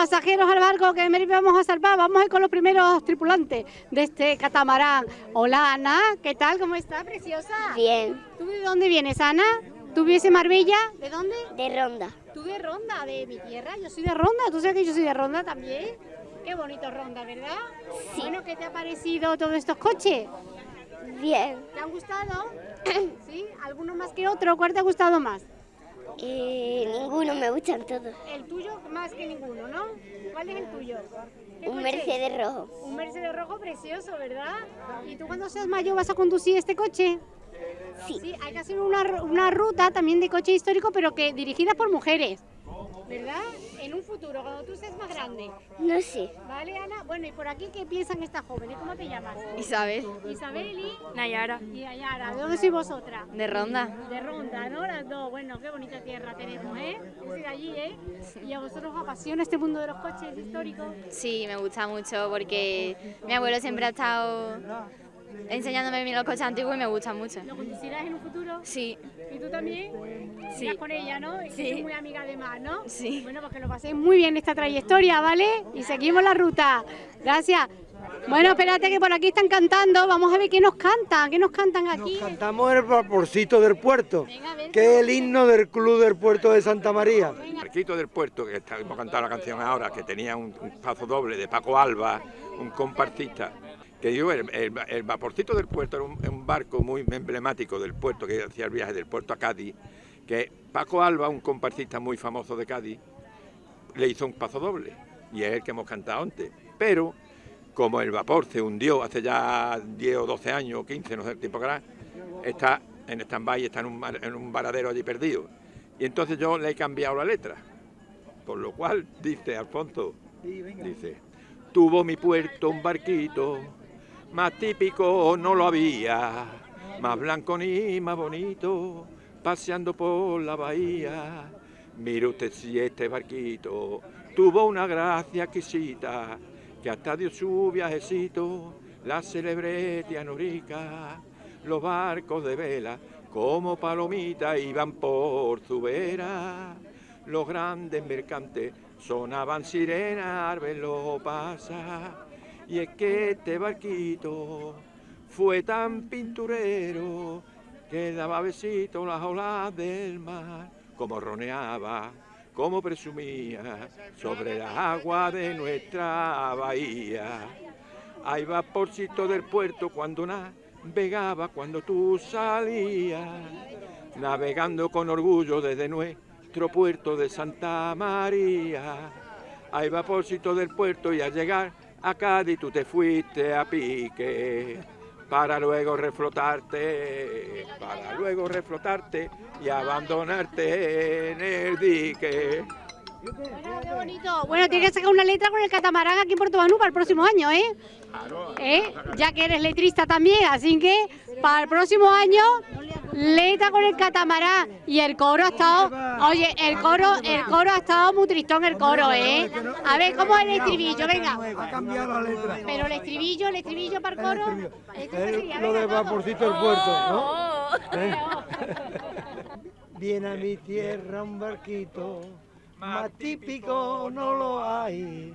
pasajeros al barco que vamos a salvar. Vamos a ir con los primeros tripulantes de este catamarán. Hola Ana, ¿qué tal? ¿Cómo está, preciosa? Bien. ¿Tú de dónde vienes, Ana? ¿Tú vives en Marbella? ¿De dónde? De Ronda. ¿Tú de Ronda? ¿De mi tierra? Yo soy de Ronda. ¿Tú sabes que yo soy de Ronda también? Qué bonito Ronda, ¿verdad? Sí. Bueno, ¿qué te ha parecido todos estos coches? Bien. ¿Te han gustado? ¿Sí? ¿Alguno más que otro? ¿Cuál te ha gustado más? Eh, ninguno, me gustan todos. El tuyo más que ninguno, ¿no? ¿Cuál es el tuyo? ¿Qué Un? Mercedes rojo. Un Mercedes rojo precioso, ¿verdad? ¿Y tú cuando seas mayor vas a conducir este coche? Sí. Sí, hay que hacer una, una ruta también de coche histórico, pero que dirigida por mujeres, ¿verdad? En un futuro, cuando tú seas más grande. No sé. ¿Vale, Ana? Bueno, y por aquí, ¿qué piensan estas jóvenes? ¿Cómo te llamas? Isabel. Isabel y, Nayara. y Ayara. ¿De dónde sois vosotras? De Ronda. De Ronda, ¿no? Las dos. Bueno, qué bonita tierra tenemos, ¿eh? Yo soy de allí, ¿eh? ¿Y a vosotros os apasiona este mundo de los coches históricos? Sí, me gusta mucho porque mi abuelo siempre ha estado enseñándome los coches antiguos y me gustan mucho. ¿Lo conducirás en un futuro? Sí, ¿Y tú también? Sí. Irás con ella, ¿no? Y que Sí. muy amiga además, ¿no? Sí. Bueno, pues que lo paséis muy bien esta trayectoria, ¿vale? Y seguimos la ruta. Gracias. Bueno, espérate que por aquí están cantando. Vamos a ver qué nos cantan. ¿Qué nos cantan aquí? Cantamos el vaporcito del puerto, Venga, que es el himno del Club del Puerto de Santa María. Marquito del Puerto, que está- hemos cantado la canción ahora, que tenía un, un paso doble de Paco Alba, un compartista. Que digo, el, el- el vaporcito del puerto era un, un barco muy emblemático del puerto, que hacía el viaje del puerto a Cádiz, que Paco Alba, un compartista muy famoso de Cádiz, le hizo un paso doble, y es el que hemos cantado antes. Pero, como el vapor se hundió hace ya 10 o 12 años, o 15, no sé el tiempo que era, está en stand-by, está en un, en un varadero allí perdido. Y entonces yo le he cambiado la letra. Por lo cual dice Alfonso, dice, tuvo mi puerto un barquito, más típico no lo había, más blanco ni más bonito, paseando por la bahía. Mire usted si este barquito tuvo una gracia exquisita, que hasta dio su viajecito, la célebre Tianorica. Los barcos de vela, como palomitas, iban por su vera. Los grandes mercantes sonaban sirenas al verlo pasar. Y es que este barquito fue tan pinturero que daba besitos las olas del mar, como roneaba, como presumía sobre las aguas de nuestra bahía. Hay vaporcito del puerto cuando navegaba, cuando tú salías, navegando con orgullo desde nuestro puerto de Santa María. Hay vaporcito del puerto y al llegar a Cádiz tú te fuiste a pique para luego reflotarte, para luego reflotarte y abandonarte en el dique. Bueno, qué bonito. Bueno, tienes que sacar una letra con el catamarán aquí en Puerto Banú para el próximo año, ¿eh? ¿Eh? Ya que eres letrista también, así que para el próximo año, letra con el catamarán. Y el coro ha estado, oye, el coro, el coro ha estado muy tristón el coro, ¿eh? A ver, ¿cómo es el estribillo? Venga. Ha cambiado la letra. Pero el estribillo, el estribillo para el coro. Esto sería, Es lo de vaporcito del puerto, ¿no? Oh. ¿Eh? Viene a mi tierra un barquito, más típico no lo hay,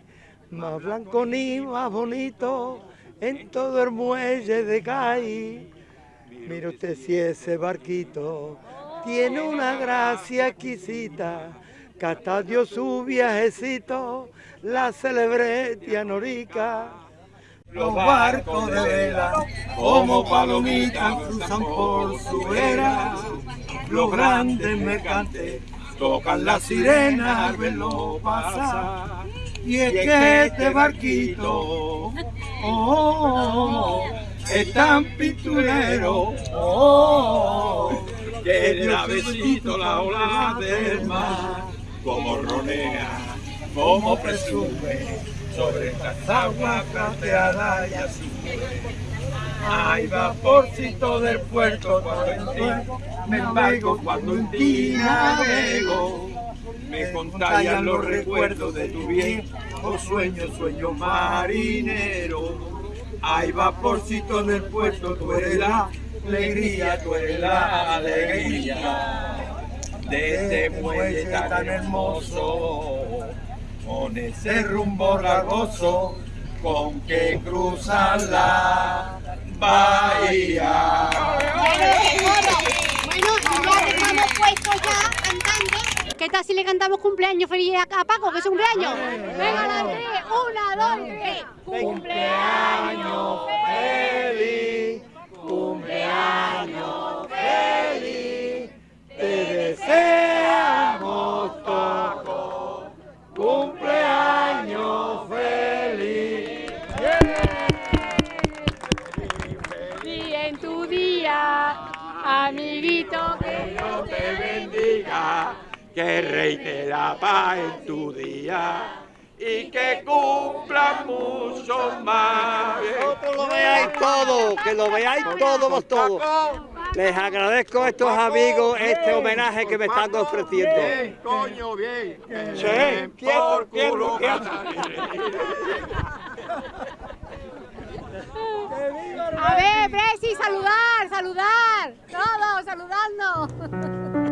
más blanco ni más bonito, en todo el muelle de Cádiz. Mire usted si ese barquito tiene una gracia exquisita, que hasta dio su viajecito, la celebré Tianorica. Los barcos de vela, como palomitas, cruzan por su era. Los grandes mercantes tocan la sirena al verlo pasar. Y es que este barquito, oh, es tan pinturero, oh, que besito la ola del mar, como ronea, como presume, sobre estas aguas plateadas y azules. Ay, vaporcito del puerto, cuando en me embargo, cuando en ti navego, me contagian los recuerdos de tu viejo sueño, sueño marinero. Ay, vaporcito del puerto, tú eres la alegría, tú eres la alegría de este muelle tan hermoso. Con ese rumbo largoso con que cruzan la bahía. Bueno, ya estamos puestos ya cantando. ¿Qué tal si le cantamos cumpleaños feliz a a Paco, que es cumpleaños? Venga, la tres, una, dos, tres. Cumpleaños feliz, cumpleaños feliz, te deseamos todos, amiguito, que Dios te bendiga, que reine la paz en tu día y que cumpla mucho más. Vosotros lo veáis todo, que lo veáis todos todos. Les agradezco a estos amigos este homenaje que me están ofreciendo. Bien, coño, bien. Sí, Bien, quieto, por culo, quieto, A ver, Presi, saludar, saludar. Todos saludando.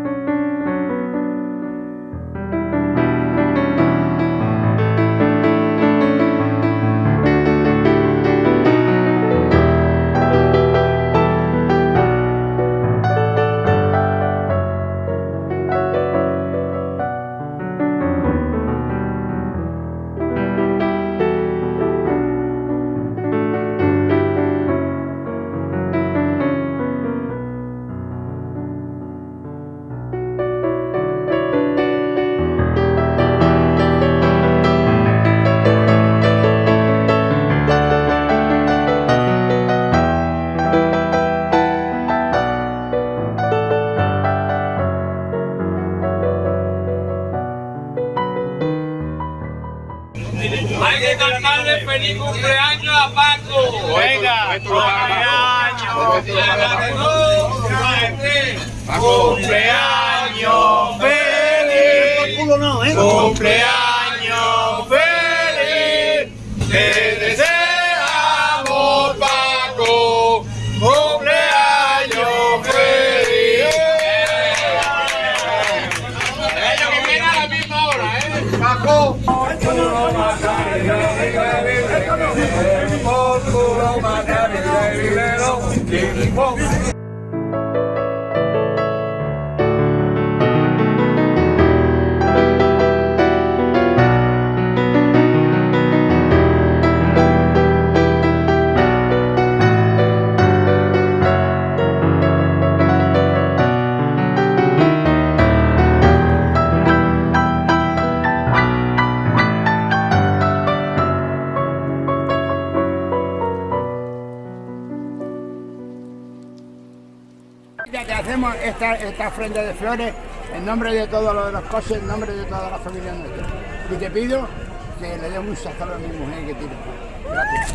Hay que cantarle feliz cumpleaños a Paco. Venga, cumpleaños. Feliz. Cumpleaños pull my daddy, daddy, little, Diddy, whoa. Ya que hacemos esta, esta ofrenda de flores en nombre de todos los los coches, en nombre de toda la familia nuestra. Y te pido que le dé un sazón a mi mujer que tiene. Gracias.